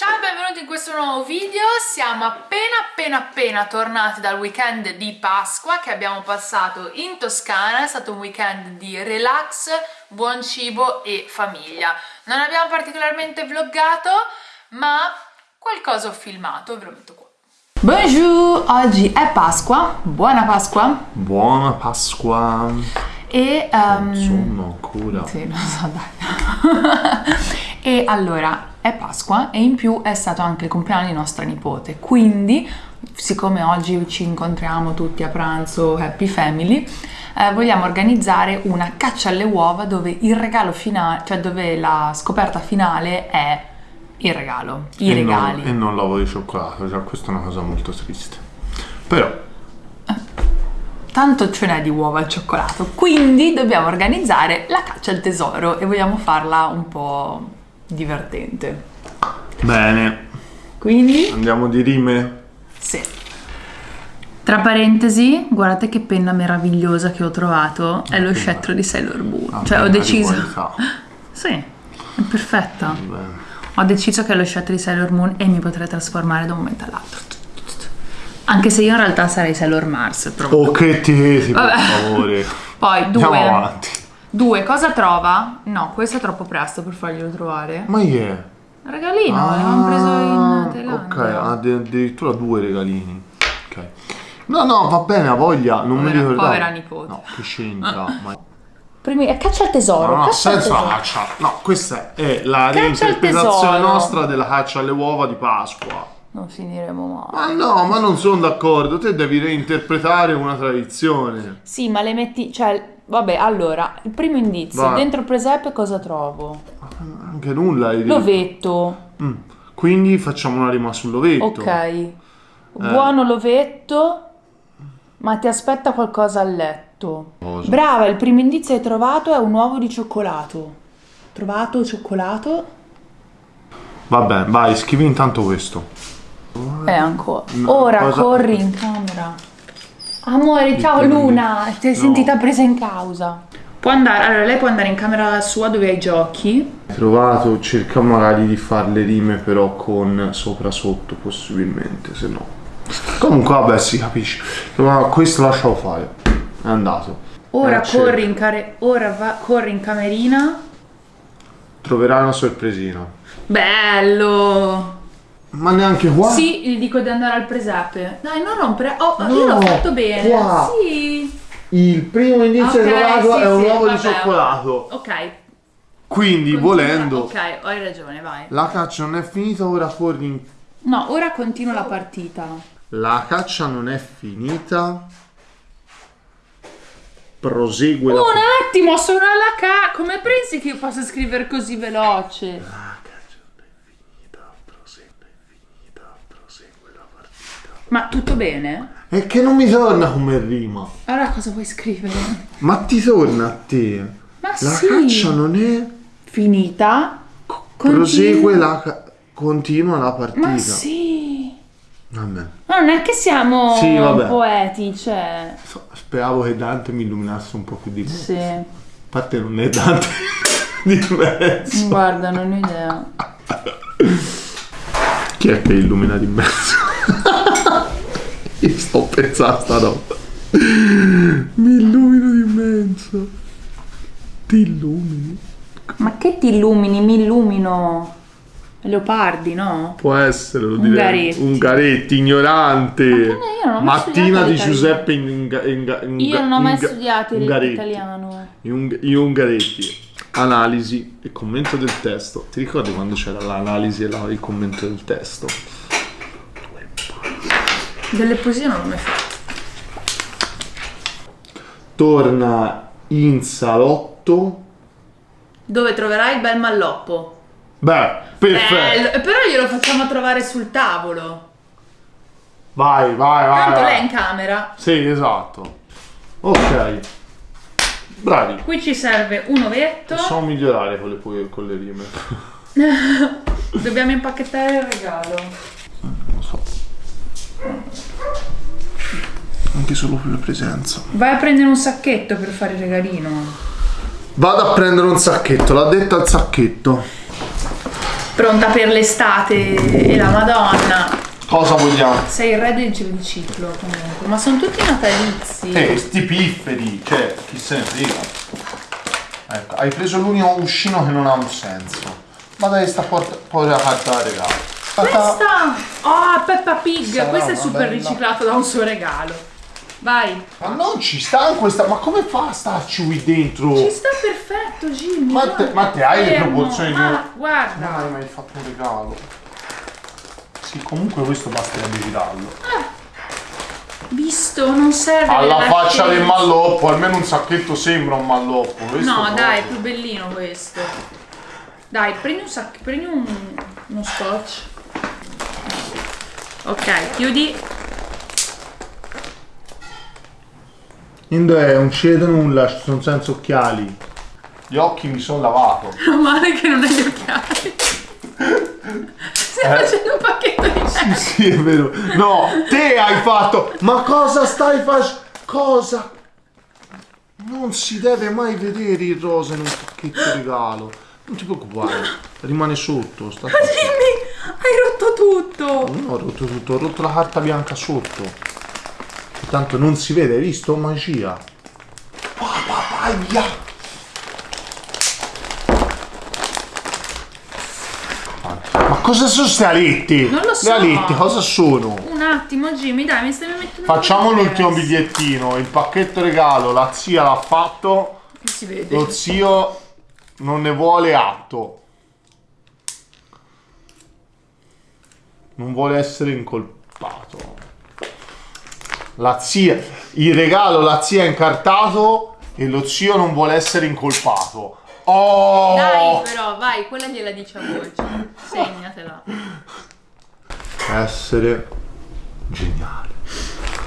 Ciao e benvenuti in questo nuovo video, siamo appena appena appena tornati dal weekend di Pasqua che abbiamo passato in Toscana, è stato un weekend di relax, buon cibo e famiglia. Non abbiamo particolarmente vloggato, ma qualcosa ho filmato, ve lo metto qua. Bonjour, oggi è Pasqua, buona Pasqua Buona Pasqua. e... ehm, Insomma, ancora. Sì, lo so, dai. e allora, è Pasqua e in più è stato anche il compleanno di nostra nipote, quindi, siccome oggi ci incontriamo tutti a pranzo Happy Family, eh, vogliamo organizzare una caccia alle uova dove il regalo finale, cioè dove la scoperta finale è il regalo, i E regali. Non, e non l'uovo di cioccolato, cioè questa è una cosa molto triste. Però, Tanto ce n'è di uova al cioccolato, quindi dobbiamo organizzare la caccia al tesoro e vogliamo farla un po' divertente. bene, Quindi andiamo di rime. Sì. Tra parentesi, guardate che penna meravigliosa che ho trovato, è lo scettro di Sailor Moon. Ah, cioè ho deciso... Sì, è perfetta. Bene. Ho deciso che è lo scettro di Sailor Moon e mi potrei trasformare da un momento all'altro. Anche se io in realtà sarei Sailor Mars, però... Oh, che tesi, per favore. Poi, Andiamo due. avanti. Due, cosa trova? No, questo è troppo presto per farglielo trovare. Ma chi è? Regalino, l'avevamo preso in Thailandia. Ok, addirittura due regalini. Ok. No, no, va bene, ha voglia. Non mi Povera- ricordavo. povera nipote. No, che c'entra? Ma... Primi... è caccia al tesoro. No, no, caccia senza tesoro. la caccia. No, questa è la reinterpretazione nostra della caccia alle uova di Pasqua. Non finiremo mai. Ma no, ma non sono d'accordo. Te devi reinterpretare una tradizione. Sì, ma le metti, cioè, vabbè, allora, il primo indizio, Vai. dentro il presepe cosa trovo? Anche nulla. L'ovetto, Mm. Quindi facciamo una rima sull'ovetto. ok. Buono l'ovetto, ma ti aspetta qualcosa a letto. Cosa? Brava, il primo indizio che hai trovato è un uovo di cioccolato. Trovato cioccolato? Vabbè, vai, scrivi intanto questo. E ancora. Ora cosa- corri in camera. Amore, ciao Luna, ti sei No. sentita presa in causa. Può andare, allora lei può andare in camera sua dove ha i giochi. Hai trovato, cerca magari di fare le rime però con sopra sotto possibilmente, se no. Comunque vabbè si capisce. Ma questo lascialo fare. È andato. Ora Eh, corri in care- ora va- corri in camerina. Troverai una sorpresina. Bello! Ma neanche qua? Sì, gli dico di andare al presepe. Dai, non rompere. Oh, io No, l'ho fatto bene. qua. Sì. Il primo indizio Ok, trovato sì, è un sì, uovo di vabbè. cioccolato. Ok. Quindi continua. volendo Ok, hai ragione, vai. la caccia non è finita, ora corri. No, ora continua la partita. La caccia non è finita. Prosegue la Un attimo, sono alla ca. Come pensi che io possa scrivere così veloce? La caccia non è finita, prosegue, è finita, prosegue la partita. Ma tutto bene? È che non mi torna come rima. Allora cosa vuoi scrivere? Ma ti torna a te. Ma La sì. caccia non è... Finita. Prosegue la... ca- Continua la partita. Ma sì. Vabbè. Ma non è che siamo Sì, poeti, cioè. Speravo che Dante mi illuminasse un po' più di me. Sì. A parte non è Dante di mezzo. Guarda, non ho idea. Chi è che illumina di mezzo? Sto pensando a sta roba. Mi illumino di mezzo. Ti illumini? Ma che ti illumini? Mi illumino. Leopardi, no? Può essere, lo direi. Ungaretti. Ungaretti, ignorante. Ma io non ho mai Mattina di. Giuseppe in, in, in, in- Io non ho mai studiato l'italiano. In Ungaretti. Analisi e commento del testo. Ti ricordi quando c'era l'analisi e la- il commento del testo? Delle poesie non l'ho mai fatto. Torna in salotto. Dove troverai il bel malloppo? Beh, perfetto. Bello. Eh, Però glielo facciamo trovare sul tavolo. Vai, vai, vai. Tanto vai. lei è in camera. Sì, esatto. Ok. Bravi. Qui ci serve un ovetto. Possiamo migliorare con le, con le rime. Dobbiamo impacchettare il regalo. Non so. Anche solo per la presenza. Vai a prendere un sacchetto per fare il regalino. Vado a prendere un sacchetto, l'ha detta al sacchetto. Pronta per l'estate e la madonna. Cosa vogliamo? Sei il re del giro di ciclo comunque, ma sono tutti natalizi. Eh, sti pifferi, cioè, chi se ne frega. Ecco, hai preso l'unico uscino che non ha un senso. Ma dai, sta porta, povera carta da regalo. Questa! Oh, Peppa Pig! Sarà Questa è super bella- riciclato da un suo regalo. Vai! Ma non ci sta in questa. Ma come fa a starci qui dentro? Ci sta perfetto, Jimmy! Ma te- ma te hai le proporzioni di Ma guarda! Dai, mi hai fatto un regalo. Sì, comunque questo basterebbe girarlo. Visto, non serve Alla faccia del malloppo, almeno un sacchetto sembra un malloppo. questo No, dai, è più bellino questo. Dai, prendi un sacco, prendi un, uno scotch. Ok, chiudi. Indo è un cedo nulla, ci sono senza occhiali. Gli occhi mi sono lavato. Meno male che non hai gli occhiali. Stai Eh? facendo un pacchetto di Sì, sì, è vero. No, te hai fatto. Ma cosa stai facendo? Cosa? Non si deve mai vedere il rosa in un pacchetto regalo. Non ti preoccupare, rimane sotto. Sta Jimmy, hai rotto tutto. Non ho rotto tutto, ho rotto la carta bianca sotto. Tanto non si vede, hai visto? Magia. Papaya! Ma cosa sono queste alette? Non lo so. Le alette cosa sono? Un attimo, Jimmy, dai, mi stai mettendo Facciamo un po' di l'ultimo bigliettino. Il pacchetto regalo, la zia l'ha fatto, Si vede. lo zio non ne vuole atto. Non vuole essere incolpato. La zia, il regalo la zia ha incartato e lo zio non vuole essere incolpato. Oh! Dai, però, vai, quella gliela dice a voce. Segnatela. Essere geniale.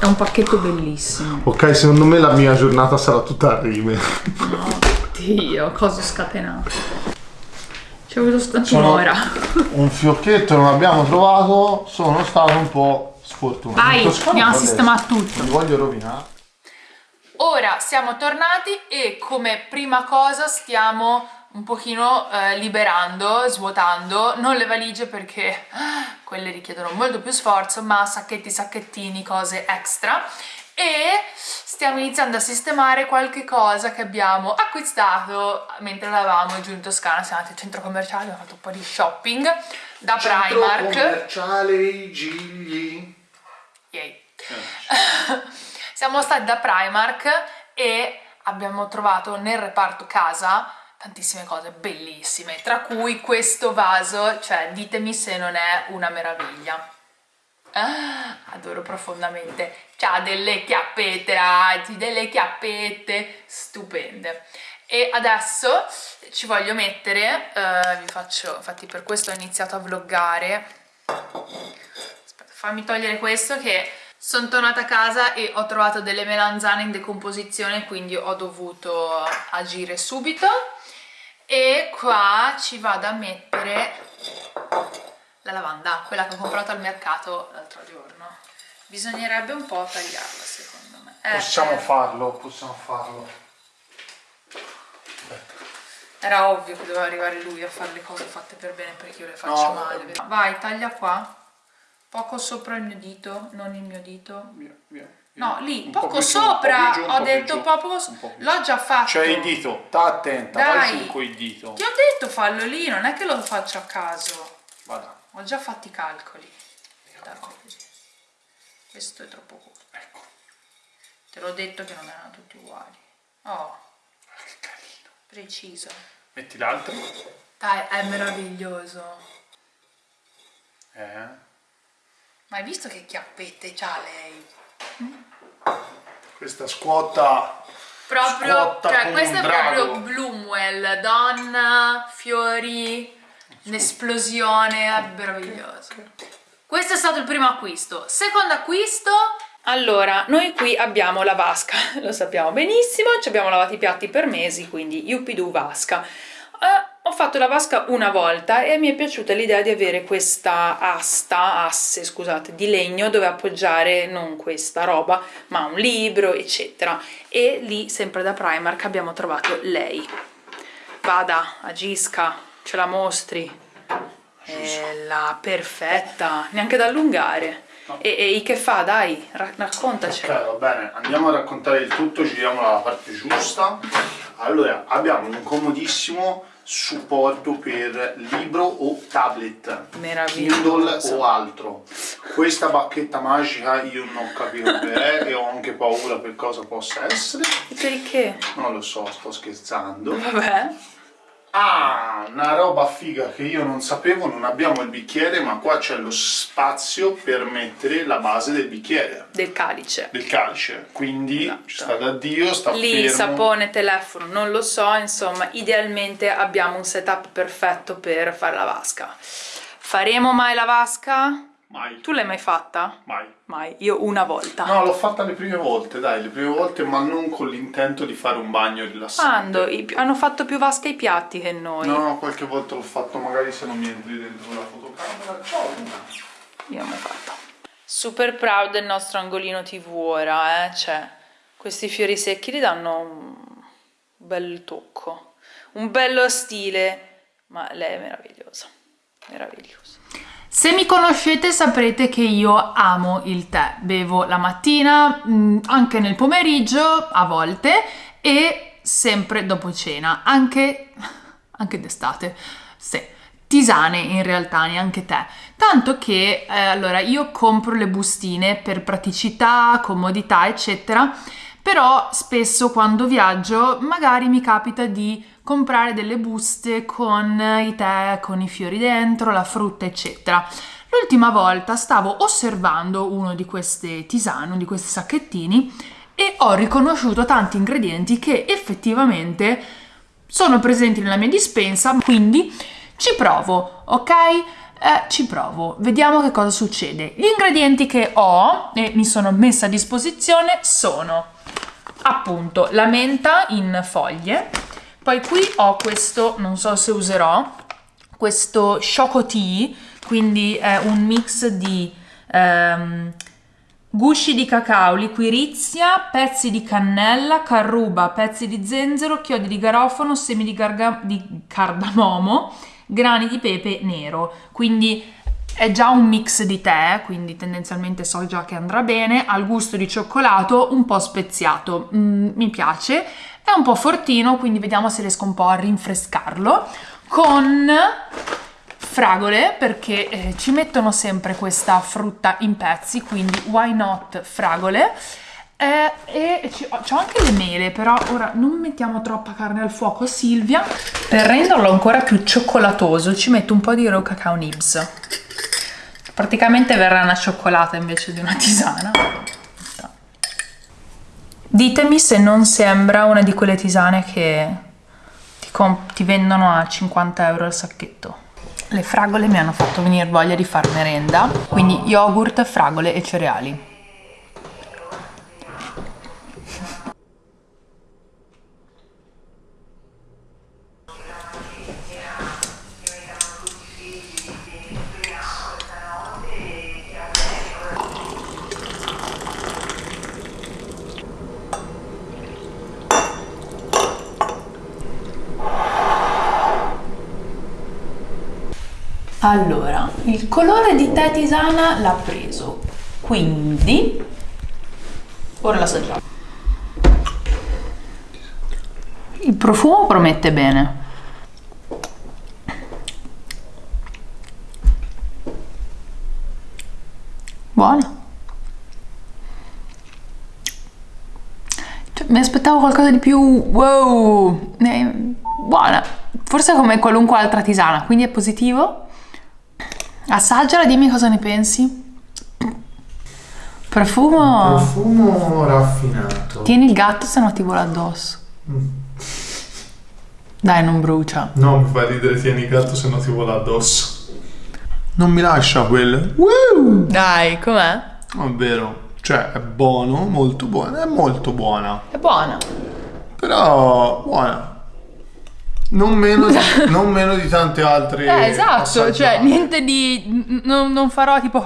È un pacchetto bellissimo. Ok, secondo me la mia giornata sarà tutta a rime. Dio, cosa scatenato. Ci ho avuto Sono- un'ora. un fiocchetto non abbiamo trovato, sono stato un po' sfortunato. Vai, In Toscana andiamo a adesso sistemare tutto. Non li voglio rovinare. Ora siamo tornati e come prima cosa stiamo un pochino eh, liberando, svuotando, non le valigie perché ah, quelle richiedono molto più sforzo, ma sacchetti, sacchettini, cose extra e stiamo iniziando a sistemare qualche cosa che abbiamo acquistato mentre eravamo giù in Toscana, siamo andati al centro commerciale, abbiamo fatto un po' di shopping da Primark. commerciale i Gigli. Yay. Siamo stati da Primark e abbiamo trovato nel reparto casa tantissime cose bellissime, tra cui questo vaso, cioè ditemi se non è una meraviglia. Ah, adoro profondamente. C'ha delle chiappette, ragazzi, delle chiappette stupende. E adesso ci voglio mettere, eh, vi faccio, infatti per questo ho iniziato a vloggare. Fammi togliere questo che sono tornata a casa e ho trovato delle melanzane in decomposizione, quindi ho dovuto agire subito. E qua ci vado a mettere la lavanda, quella che ho comprato al mercato l'altro giorno. Bisognerebbe un po' tagliarla secondo me. Eh, Possiamo eh, farlo, possiamo farlo. Era ovvio che doveva arrivare lui a fare le cose fatte per bene perché io le faccio No, male. Vai, taglia qua. Poco sopra il mio dito, non il mio dito. Via, via. No, lì, Un po' poco sopra. giù, ho detto giù. proprio. Un po' più. L'ho già fatto. C'è il dito, sta attenta, vai Dai. su coi dito. Ti ho detto fallo lì, non è che lo faccio a caso. Vada, Ho già fatto i calcoli. Questo è troppo corto. ecco. Te l'ho detto che non erano tutti uguali. Oh, Che carino. preciso. Metti l'altro. Dai, è meraviglioso. Eh. Ma hai visto che chiappette c'ha lei? Questa scuota. Proprio, Scuotta cioè un è proprio. Bloomwell, donna, fiori, un'esplosione, è meraviglioso. Questo è stato il primo acquisto. Secondo acquisto... Allora, noi qui abbiamo la vasca, lo sappiamo benissimo, ci abbiamo lavato i piatti per mesi, quindi yuppidoo vasca. Fatto la vasca una volta e mi è piaciuta l'idea di avere questa asta, asse, scusate, di legno dove appoggiare non questa roba, ma un libro, eccetera. E lì, sempre da Primark, abbiamo trovato lei. Vada, agisca, ce la mostri. Bella, perfetta, neanche da allungare. E, e che fa? Dai, ra- raccontaci. Ok, va bene, andiamo a raccontare il tutto, giriamo dalla parte giusta. Allora, abbiamo un comodissimo supporto per libro o tablet. Kindle o altro. Questa bacchetta magica io non ho capito che è e ho anche paura per cosa possa essere. Perché? Non lo so, sto scherzando. Vabbè. Ah, una roba figa che io non sapevo, non abbiamo il bicchiere, ma qua c'è lo spazio per mettere la base del bicchiere, Del calice. del calice. Quindi Esatto. ci sta da Dio, sta Lì, fermo. sapone, telefono, non lo so, insomma, idealmente abbiamo un setup perfetto per fare la vasca. Faremo mai la vasca? Mai, Tu l'hai mai fatta? mai. Mai, io una volta. No, l'ho fatta le prime volte, dai, le prime volte, ma non con l'intento di fare un bagno rilassante. Quando? I pi- hanno fatto più vasca i piatti che noi. No, qualche volta l'ho fatto magari se non mi entri dentro la fotocamera. Ciao. Io l'ho mai fatta. Super proud del nostro angolino TV ora, eh? Cioè, questi fiori secchi gli danno un bel tocco, un bello stile, ma lei è meravigliosa, meravigliosa. Se mi conoscete saprete che io amo il tè, bevo la mattina, mh, anche nel pomeriggio a volte e sempre dopo cena, anche, anche d'estate, sì. Tisane in realtà, neanche tè. Tanto che eh, allora io compro le bustine per praticità, comodità, eccetera. Però spesso quando viaggio magari mi capita di comprare delle buste con i tè, con i fiori dentro, la frutta, eccetera. L'ultima volta stavo osservando uno di queste tisane, uno di questi sacchettini e ho riconosciuto tanti ingredienti che effettivamente sono presenti nella mia dispensa, quindi ci provo, ok? Eh, ci provo, vediamo che cosa succede. Gli ingredienti che ho e mi sono messa a disposizione sono appunto la menta in foglie, poi qui ho questo, non so se userò, questo Choco Tea, quindi è un mix di ehm, gusci di cacao, liquirizia, pezzi di cannella, carruba, pezzi di zenzero, chiodi di garofano, semi di, di cardamomo, grani di pepe nero. Quindi è già un mix di tè, quindi tendenzialmente so già che andrà bene, al gusto di cioccolato, un po' speziato, Mm, mi piace, è un po' fortino, quindi vediamo se riesco un po' a rinfrescarlo, con fragole, perché eh, ci mettono sempre questa frutta in pezzi, quindi why not fragole, eh, e ho anche le mele, però ora non mettiamo troppa carne al fuoco, Silvia, per renderlo ancora più cioccolatoso ci metto un po' di raw cacao nibs. Praticamente verrà una cioccolata invece di una tisana. Ditemi se non sembra una di quelle tisane che ti, ti vendono a 50 euro al sacchetto. Le fragole mi hanno fatto venire voglia di far merenda, quindi yogurt, fragole e cereali. Allora, il colore di tè tisana l'ha preso, quindi ora l'assaggiamo. Il profumo promette bene. Buona. Cioè, mi aspettavo qualcosa di più wow, eh, buona. Forse come qualunque altra tisana, quindi è positivo. Assaggiala, dimmi cosa ne pensi. Profumo. Profumo raffinato. Tieni il gatto, se no ti vola addosso. Dai, non brucia. No, mi fa ridere, tieni il gatto se no ti vola addosso. Non mi lascia quel... Woo! Dai, com'è? È vero. Cioè, è buono, molto buono. È molto buona. È buona. Però, buona. Non meno di, non meno di tante altre Eh, esatto, cioè niente di... non, non farò tipo...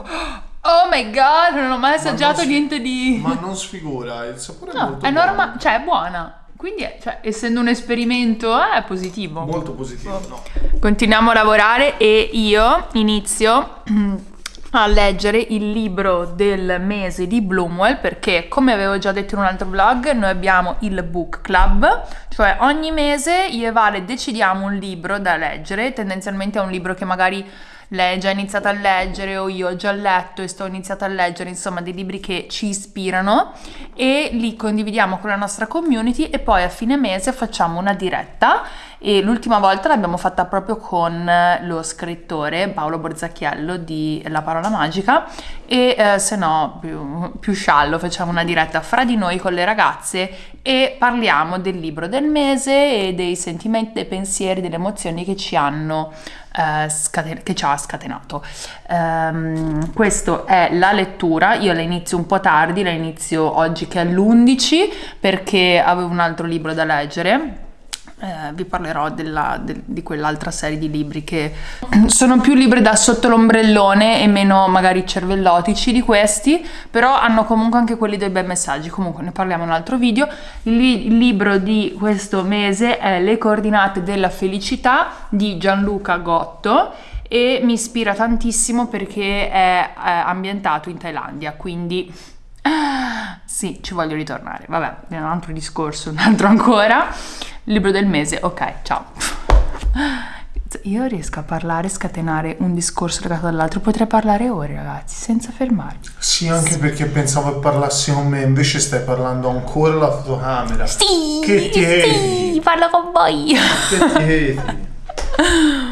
Oh my god, non ho mai assaggiato si- niente di... Ma non sfigura, il sapore è No, è buono. normale, cioè è buona. quindi, cioè, essendo un esperimento, è positivo. Molto positivo, no? Continuiamo a lavorare e io inizio a leggere il libro del mese di Bloomwell perché come avevo già detto in un altro vlog noi abbiamo il book club cioè ogni mese io e Vale decidiamo un libro da leggere tendenzialmente è un libro che magari lei è già iniziata a leggere o io ho già letto e sto iniziando a leggere, insomma dei libri che ci ispirano e li condividiamo con la nostra community e poi a fine mese facciamo una diretta e l'ultima volta l'abbiamo fatta proprio con lo scrittore Paolo Borzacchiello di La parola magica e eh, se no più, più sciallo facciamo una diretta fra di noi con le ragazze e parliamo del libro del mese e dei sentimenti, dei pensieri, delle emozioni che ci hanno eh, che ci ha scatenato. Um, questa è la lettura, io la inizio un po' tardi, la inizio oggi che è l'11 perché avevo un altro libro da leggere eh, vi parlerò della, de, di quell'altra serie di libri che sono più libri da sotto l'ombrellone e meno magari cervellotici di questi, però hanno comunque anche quelli dei bei messaggi. Comunque ne parliamo in un altro video. Il, il libro di questo mese è Le coordinate della felicità di Gianluca Gotto e mi ispira tantissimo perché è, è ambientato in Thailandia, quindi sì, ci voglio ritornare. Vabbè, è un altro discorso, un altro ancora. Libro del mese, ok, ciao. Io riesco a parlare, scatenare un discorso legato all'altro, potrei parlare ore, ragazzi, senza fermarmi. Sì, anche sì. perché pensavo che parlassi con me, invece stai parlando ancora alla fotocamera. Sì, che ti sì, parlo con voi. Che ti